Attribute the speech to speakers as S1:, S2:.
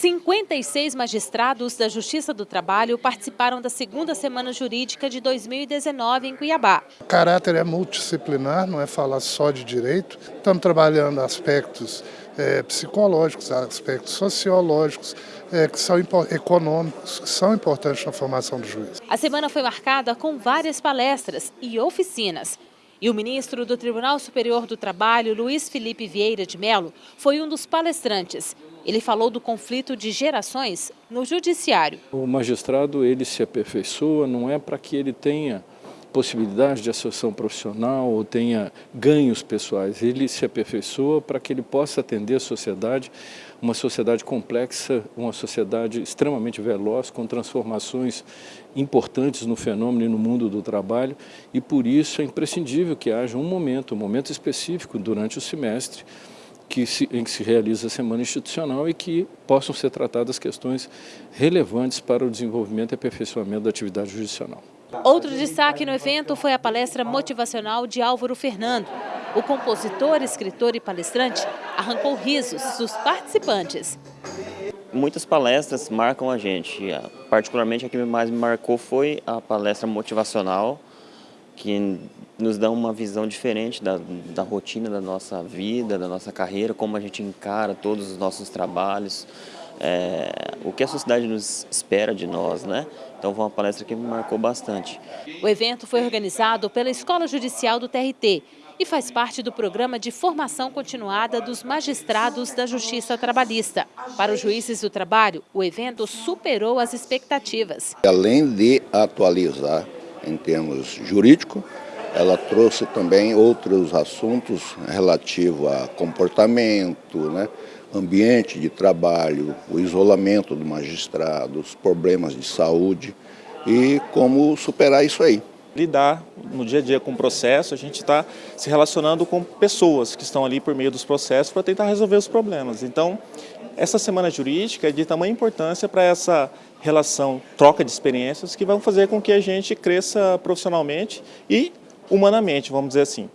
S1: 56 magistrados da Justiça do Trabalho participaram da segunda semana jurídica de 2019 em Cuiabá.
S2: O caráter é multidisciplinar, não é falar só de direito. Estamos trabalhando aspectos é, psicológicos, aspectos sociológicos, é, que são econômicos, que são importantes na formação do juiz.
S1: A semana foi marcada com várias palestras e oficinas. E o ministro do Tribunal Superior do Trabalho, Luiz Felipe Vieira de Mello, foi um dos palestrantes. Ele falou do conflito de gerações no judiciário.
S3: O magistrado ele se aperfeiçoa não é para que ele tenha possibilidade de associação profissional ou tenha ganhos pessoais. Ele se aperfeiçoa para que ele possa atender a sociedade, uma sociedade complexa, uma sociedade extremamente veloz, com transformações importantes no fenômeno e no mundo do trabalho, e por isso é imprescindível que haja um momento, um momento específico durante o semestre, que se, em que se realiza a semana institucional e que possam ser tratadas questões relevantes para o desenvolvimento e aperfeiçoamento da atividade judicial.
S1: Outro destaque no evento foi a palestra motivacional de Álvaro Fernando. O compositor, escritor e palestrante arrancou risos dos participantes.
S4: Muitas palestras marcam a gente, particularmente a que mais me marcou foi a palestra motivacional, que nos dá uma visão diferente da, da rotina da nossa vida, da nossa carreira, como a gente encara todos os nossos trabalhos, é, o que a sociedade nos espera de nós, né? Então foi uma palestra que me marcou bastante.
S1: O evento foi organizado pela Escola Judicial do TRT e faz parte do programa de formação continuada dos magistrados da Justiça Trabalhista. Para os juízes do trabalho, o evento superou as expectativas.
S5: Além de atualizar em termos jurídicos, ela trouxe também outros assuntos relativos a comportamento, né? ambiente de trabalho, o isolamento do magistrado, os problemas de saúde e como superar isso aí.
S6: Lidar no dia a dia com o processo, a gente está se relacionando com pessoas que estão ali por meio dos processos para tentar resolver os problemas. Então, essa semana jurídica é de tamanha importância para essa relação, troca de experiências que vão fazer com que a gente cresça profissionalmente e humanamente, vamos dizer assim.